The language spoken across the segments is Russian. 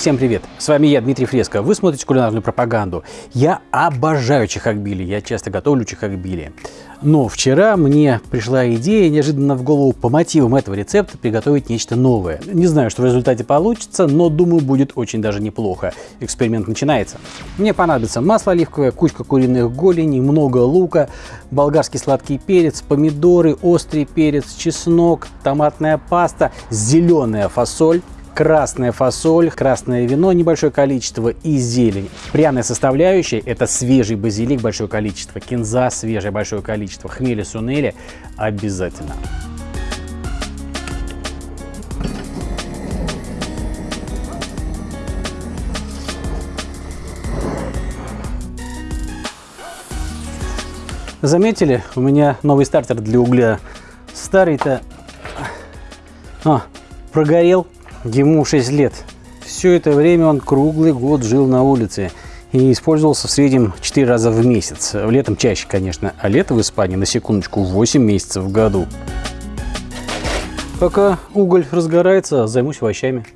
Всем привет! С вами я, Дмитрий Фреско. Вы смотрите кулинарную пропаганду. Я обожаю чехакбили, я часто готовлю чехакбили. Но вчера мне пришла идея неожиданно в голову по мотивам этого рецепта приготовить нечто новое. Не знаю, что в результате получится, но думаю, будет очень даже неплохо. Эксперимент начинается. Мне понадобится масло оливковое, кучка куриных голеней, много лука, болгарский сладкий перец, помидоры, острый перец, чеснок, томатная паста, зеленая фасоль, красная фасоль, красное вино небольшое количество и зелень. Пряная составляющая – это свежий базилик большое количество, кинза свежее большое количество, хмели сунели обязательно. Заметили, у меня новый стартер для угля. Старый-то а, прогорел Ему 6 лет. Все это время он круглый год жил на улице и использовался в среднем 4 раза в месяц. Летом чаще, конечно, а лето в Испании, на секундочку, 8 месяцев в году. Пока уголь разгорается, займусь овощами.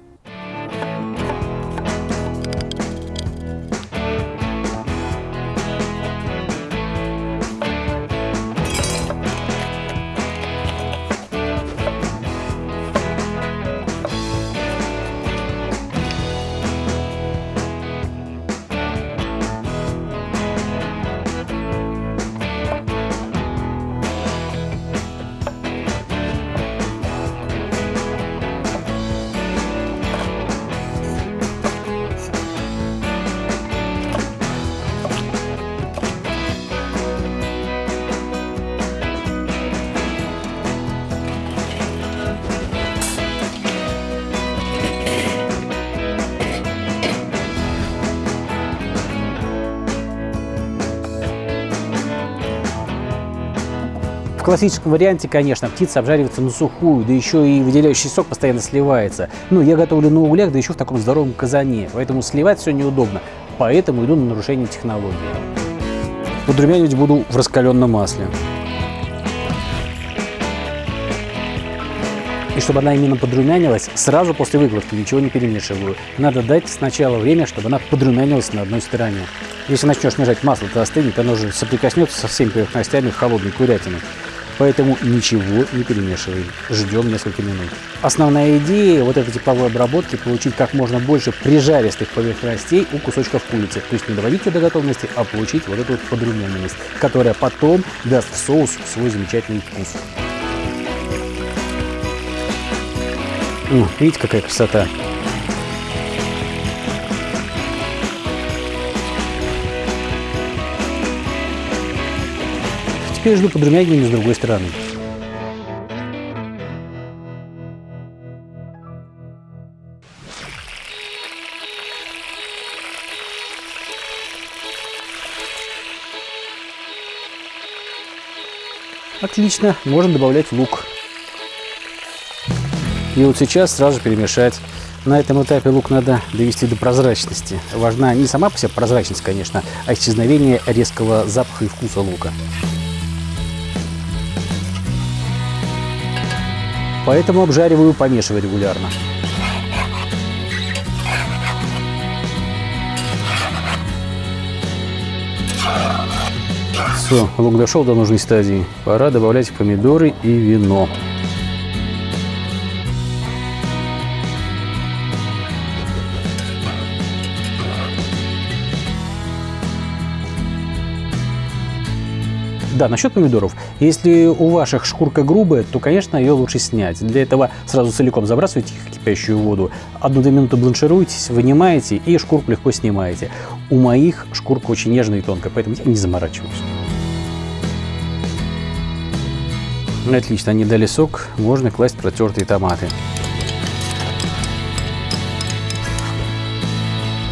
Классическом варианте, конечно, птица обжаривается на сухую, да еще и выделяющий сок постоянно сливается. Но я готовлю на углях, да еще в таком здоровом казане, поэтому сливать все неудобно, поэтому иду на нарушение технологии. Подрумянивать буду в раскаленном масле. И чтобы она именно подрумянилась, сразу после выкладки ничего не перемешиваю. Надо дать сначала время, чтобы она подрумянилась на одной стороне. Если начнешь нажать масло, то остынет, оно уже соприкоснется со всеми поверхностями холодной курятины поэтому ничего не перемешиваем. Ждем несколько минут. Основная идея вот этой тепловой обработки получить как можно больше прижаристых поверхностей у кусочков курицы. То есть не доводить до готовности, а получить вот эту вот подрумяненность, которая потом даст в соус свой замечательный вкус. видите, какая красота. Теперь жду подрумянивания с другой стороны. Отлично, можно добавлять лук. И вот сейчас сразу перемешать. На этом этапе лук надо довести до прозрачности. Важна не сама по себе прозрачность, конечно, а исчезновение резкого запаха и вкуса лука. Поэтому обжариваю, помешивая регулярно. Все, лук дошел до нужной стадии. Пора добавлять помидоры и вино. Да, насчет помидоров. Если у ваших шкурка грубая, то, конечно, ее лучше снять. Для этого сразу целиком забрасывайте их в кипящую воду. Одну-две минуты бланшируйтесь, вынимаете и шкурку легко снимаете. У моих шкурка очень нежная и тонкая, поэтому я не заморачиваюсь. Отлично, они дали сок, можно класть протертые томаты.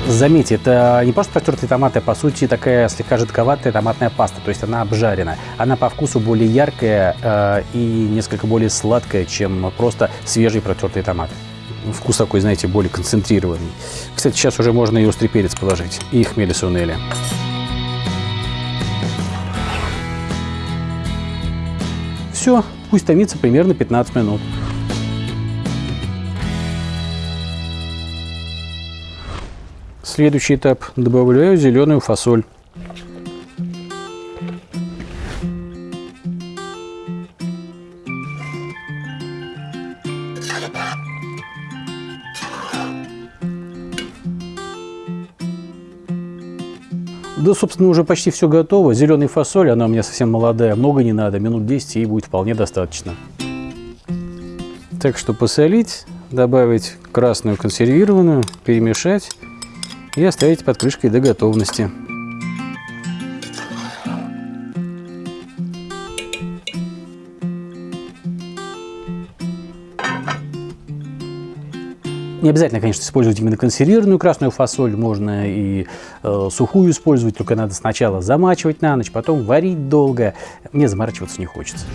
Заметьте, это не просто протертые томаты, а по сути такая слегка жидковатая томатная паста, то есть она обжарена. Она по вкусу более яркая э, и несколько более сладкая, чем просто свежие протертые томаты. Вкус такой, знаете, более концентрированный. Кстати, сейчас уже можно и острый перец положить, и хмели сунели. Все, пусть томится примерно 15 минут. Следующий этап. Добавляю зеленую фасоль. Да, собственно, уже почти все готово. Зеленый фасоль, она у меня совсем молодая, много не надо, минут 10 и будет вполне достаточно. Так что посолить, добавить красную консервированную, перемешать и оставить под крышкой до готовности. Не обязательно, конечно, использовать именно консервированную красную фасоль, можно и э, сухую использовать, только надо сначала замачивать на ночь, потом варить долго. Мне заморачиваться не хочется.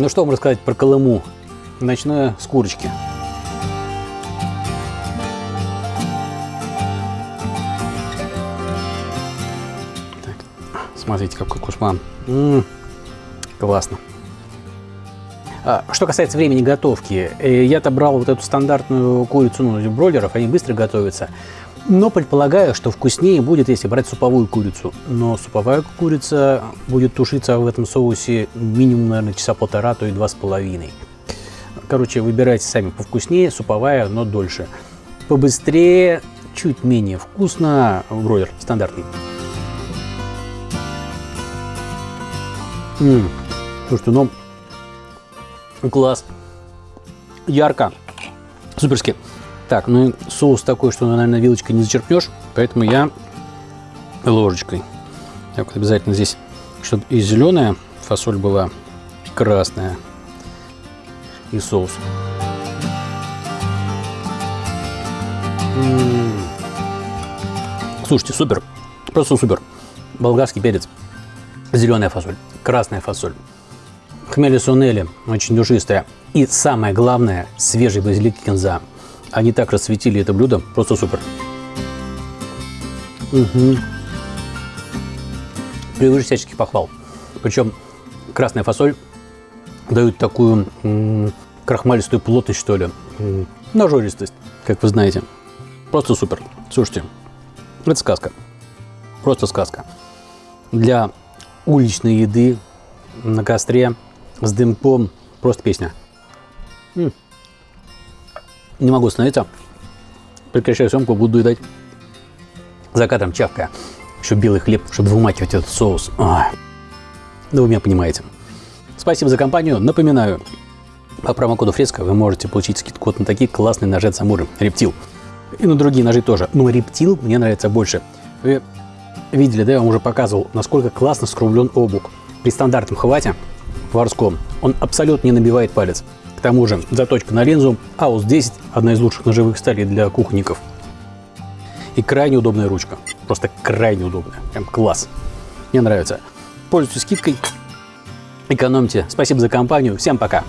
Ну что вам рассказать про Колыму? Начну с курочки. Так, смотрите, какой кушман. М -м, классно. А, что касается времени готовки, э, я-то брал вот эту стандартную курицу ну, бройлеров, они быстро готовятся. Но предполагаю, что вкуснее будет, если брать суповую курицу. Но суповая курица будет тушиться в этом соусе минимум, наверное, часа полтора, то и два с половиной. Короче, выбирайте сами повкуснее, суповая, но дольше. Побыстрее, чуть менее вкусно, бройлер стандартный. М -м, слушайте, ну, класс. Ярко, суперски. Так, ну соус такой, что, наверное, вилочкой не зачерпнешь, поэтому я ложечкой. Так вот обязательно здесь, чтобы и зеленая фасоль была, и красная, и соус. М -м -м. Слушайте, супер, просто супер. Болгарский перец, зеленая фасоль, красная фасоль, хмели сунели, очень душистая. И самое главное, свежий базилик кинза. Они так расцветили это блюдо, просто супер. Угу. Превыше всяческих похвал. Причем красная фасоль дает такую крахмалистую плотность, что ли. нажористость, как вы знаете. Просто супер. Слушайте, это сказка. Просто сказка. Для уличной еды на костре с дымком просто песня. М -м. Не могу остановиться. Прекращаю съемку, буду едать за кадром чавкая. Еще белый хлеб, чтобы вымакивать этот соус. Ой. Да вы меня понимаете. Спасибо за компанию. Напоминаю, по промокоду Фреска вы можете получить скидку на такие классные ножи от Самуры. Рептил. И на другие ножи тоже. Но рептил мне нравится больше. Вы видели, да, я вам уже показывал, насколько классно скруглен обук. При стандартном хвате поварском он абсолютно не набивает палец. К тому же заточка на линзу AUS 10 – одна из лучших ножевых сталей для кухонников. И крайне удобная ручка. Просто крайне удобная. Прям класс. Мне нравится. Пользуйтесь скидкой. Экономьте. Спасибо за компанию. Всем пока.